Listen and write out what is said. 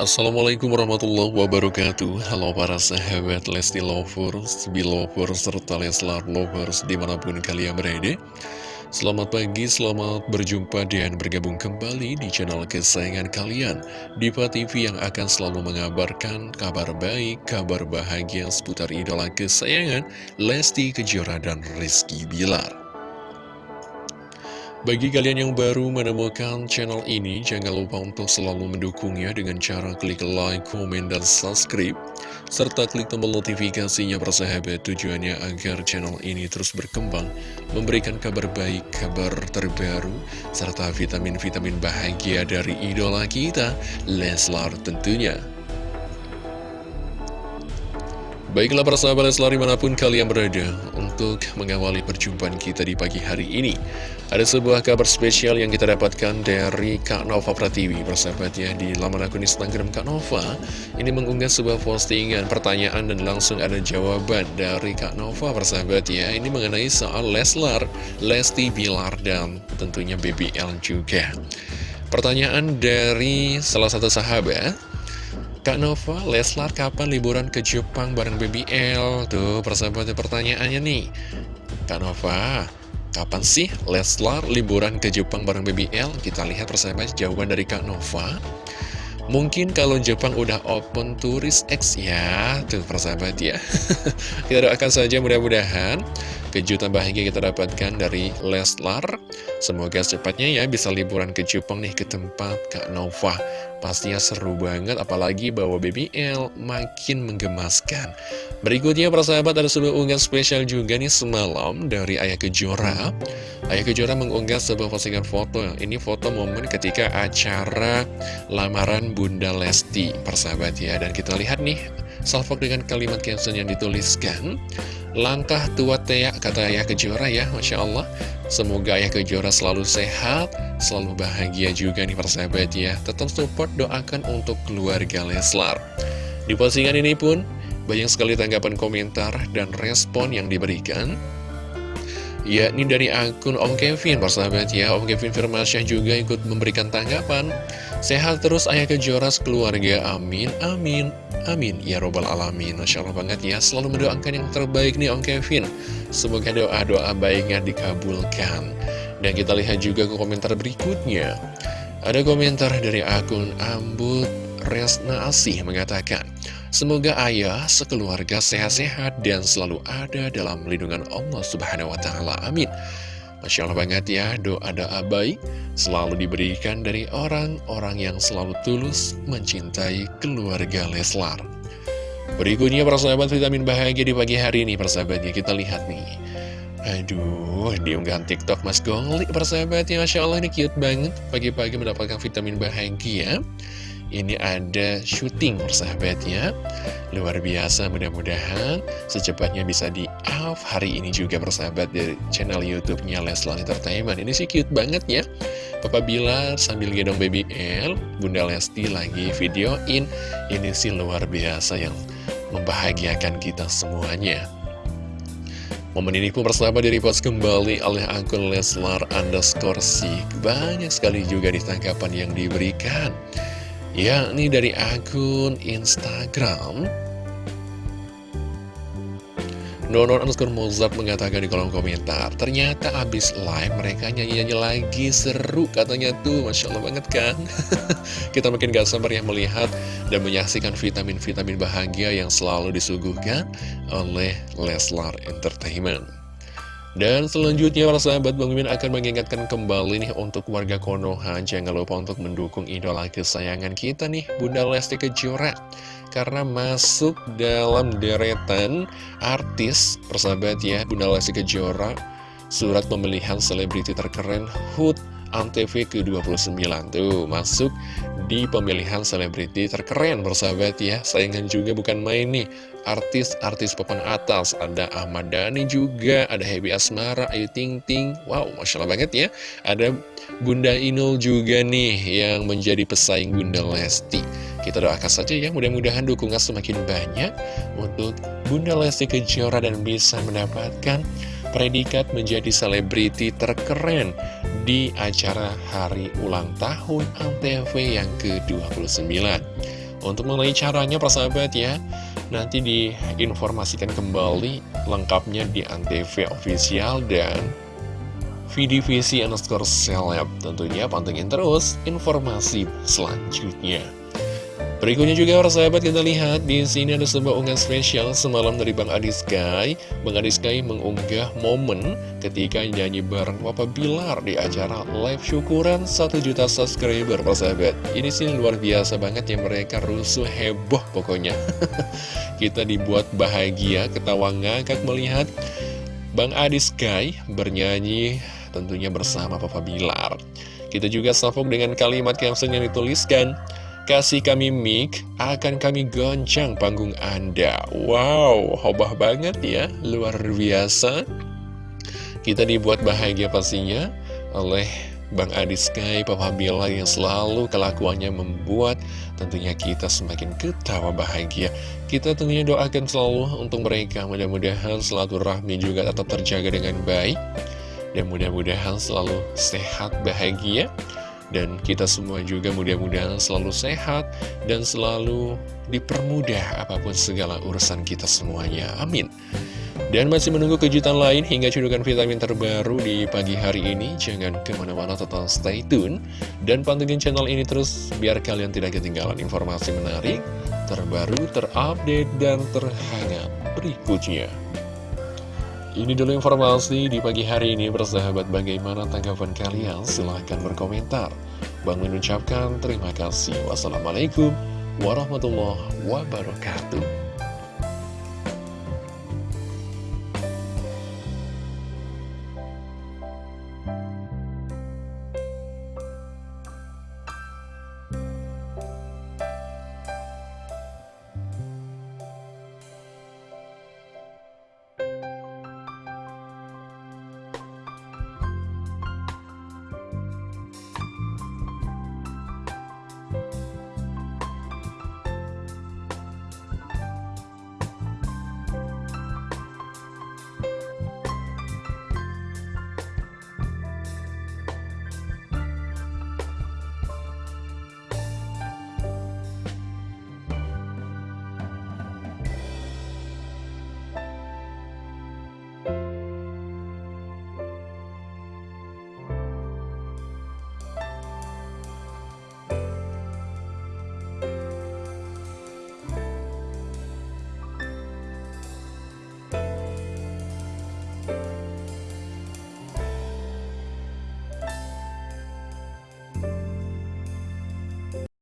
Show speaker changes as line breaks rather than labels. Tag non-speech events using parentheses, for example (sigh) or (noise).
Assalamualaikum warahmatullahi wabarakatuh. Halo para sahabat Lesti Lovers, Belovers, serta Leslar Lovers di mana pun kalian berada. Selamat pagi, selamat berjumpa dan bergabung kembali di channel kesayangan kalian. Diva TV yang akan selalu mengabarkan kabar baik, kabar bahagia seputar idola kesayangan Lesti Kejora dan Rizky Bilar bagi kalian yang baru menemukan channel ini, jangan lupa untuk selalu mendukungnya dengan cara klik like, komen, dan subscribe. Serta klik tombol notifikasinya persahabat tujuannya agar channel ini terus berkembang, memberikan kabar baik, kabar terbaru, serta vitamin-vitamin bahagia dari idola kita, Leslar tentunya. Baiklah persahabat Leslar di mana pun kalian berada Untuk mengawali perjumpaan kita di pagi hari ini. Ada sebuah kabar spesial yang kita dapatkan dari Kak Nova Pratiwi Persahabat ya di laman akun Instagram Kak Nova. Ini mengunggah sebuah postingan pertanyaan dan langsung ada jawaban dari Kak Nova Persahabat ya. Ini mengenai soal Leslar, Lesti Bilar dan tentunya BBL juga. Pertanyaan dari salah satu sahabat Kak Nova, Leslar kapan liburan ke Jepang bareng BBL? Tuh, persahabatnya pertanyaannya nih. Kak Nova, kapan sih Leslar liburan ke Jepang bareng BBL? Kita lihat persahabat jawaban dari Kak Nova. Mungkin kalau Jepang udah open turis X ya Tuh persahabat ya (laughs) Kita doakan saja mudah-mudahan Kejutan bahagia kita dapatkan dari Leslar Semoga secepatnya ya bisa liburan ke Jepang nih ke tempat Kak Nova Pastinya seru banget, apalagi bawa BBL makin menggemaskan. Berikutnya, persahabat, ada sebuah unggahan spesial juga nih semalam dari Ayah Kejora. Ayah Kejora mengunggah sebuah postingan foto. Ini foto momen ketika acara lamaran Bunda Lesti, persahabat ya. Dan kita lihat nih, salvok dengan kalimat caption yang dituliskan. Langkah tua Tea, kata Ayah Kejora ya, Masya Allah. Semoga Ayah Kejora selalu sehat, selalu bahagia juga nih persahabat ya. Tetap support, doakan untuk keluarga Leslar. Di postingan ini pun, banyak sekali tanggapan komentar dan respon yang diberikan. Ya, ini dari akun Om Kevin, persahabat ya. Om Kevin Firmansyah juga ikut memberikan tanggapan. Sehat terus Ayah Kejora keluarga, amin, amin. Amin, ya robbal alamin. Masya Allah banget ya, selalu mendoakan yang terbaik nih Om Kevin. Semoga doa-doa baiknya dikabulkan. Dan kita lihat juga ke komentar berikutnya. Ada komentar dari akun Ambut Resna Asih mengatakan Semoga ayah sekeluarga sehat-sehat dan selalu ada dalam lindungan Allah Subhanahu Wa Taala. Amin Masya Allah banget ya, doa-doa baik selalu diberikan dari orang-orang yang selalu tulus mencintai keluarga Leslar. Berikutnya persahabat vitamin bahagia di pagi hari ini persahabatnya kita lihat nih. Aduh, diunggahan TikTok Mas Gongli persahabatnya Masya Allah ini cute banget Pagi-pagi mendapatkan vitamin bahagia ini ada syuting persahabatnya Luar biasa mudah-mudahan secepatnya bisa di off hari ini juga persahabat dari channel youtube-nya Leslar Entertainment. Ini sih cute banget ya. Papa Bilar sambil gendong baby L Bunda Lesti lagi videoin. Ini sih luar biasa yang membahagiakan kita semuanya. Momen ini pun persahabat dari post kembali oleh akun Leslar underscore Sik Banyak sekali juga ditangkapan yang diberikan yakni dari akun Instagram. Nonon underscore Mozart mengatakan di kolom komentar Ternyata abis live mereka nyanyi-nyanyi lagi seru katanya tuh. Masya Allah banget kan? (laughs) Kita makin gak sabar ya melihat dan menyaksikan vitamin-vitamin bahagia yang selalu disuguhkan oleh Leslar Entertainment dan selanjutnya para sahabat Bang Mimin akan mengingatkan kembali nih untuk warga Konoha Jangan lupa untuk mendukung idola kesayangan kita nih Bunda Lesti Kejora. Karena masuk dalam deretan artis persahabat ya Bunda Lesti Kejora Surat pemilihan selebriti terkeren HUT Antv ke-29 tuh masuk di pemilihan selebriti terkeren bersahabat ya. Saingan juga bukan main nih. Artis-artis papan atas ada Ahmad Dhani juga ada Happy Asmara Ayu Ting Ting. Wow Masya Allah banget ya. Ada Bunda Inul juga nih yang menjadi pesaing Bunda Lesti. Kita doakan saja ya mudah-mudahan dukungan semakin banyak untuk Bunda Lesti Kejora dan bisa mendapatkan predikat menjadi selebriti terkeren di acara hari ulang tahun ANTV yang ke-29. Untuk mengenai caranya persahabat ya Nanti diinformasikan kembali lengkapnya di Antv official dan VDVC underscore seleb Tentunya pantengin terus informasi selanjutnya Berikutnya juga para sahabat kita lihat di sini ada sebuah unggahan spesial semalam dari Bang Adi Sky. Bang Adi Sky mengunggah momen ketika nyanyi bareng Papa Bilar di acara live syukuran 1 juta subscriber para sahabat. Ini sih luar biasa banget ya mereka rusuh heboh pokoknya. (laughs) kita dibuat bahagia, ketawa ngakak melihat Bang Adi Sky bernyanyi tentunya bersama Papa Bilar. Kita juga salvok dengan kalimat caption yang dituliskan Kasih kami mic, akan kami goncang panggung Anda. Wow, hobah banget ya, luar biasa. Kita dibuat bahagia pastinya oleh Bang Adi Sky, Papa Bila yang selalu kelakuannya membuat tentunya kita semakin ketawa bahagia. Kita tentunya doakan selalu untuk mereka, mudah-mudahan selalu rahmi juga tetap terjaga dengan baik. Dan mudah-mudahan selalu sehat, bahagia dan kita semua juga mudah-mudahan selalu sehat dan selalu dipermudah apa pun segala urusan kita semuanya. Amin. Dan masih menunggu kejutan lain hingga cedukan vitamin terbaru di pagi hari ini. Jangan ke mana-mana total stay tune. Dan pantengin channel ini terus biar kalian tidak ketinggalan informasi menarik, terbaru, terupdate, dan terhangat berikutnya. Ini dulu informasi di pagi hari ini bersahabat bagaimana tanggapan kalian? Silahkan berkomentar. Bang mengucapkan terima kasih. Wassalamualaikum warahmatullahi wabarakatuh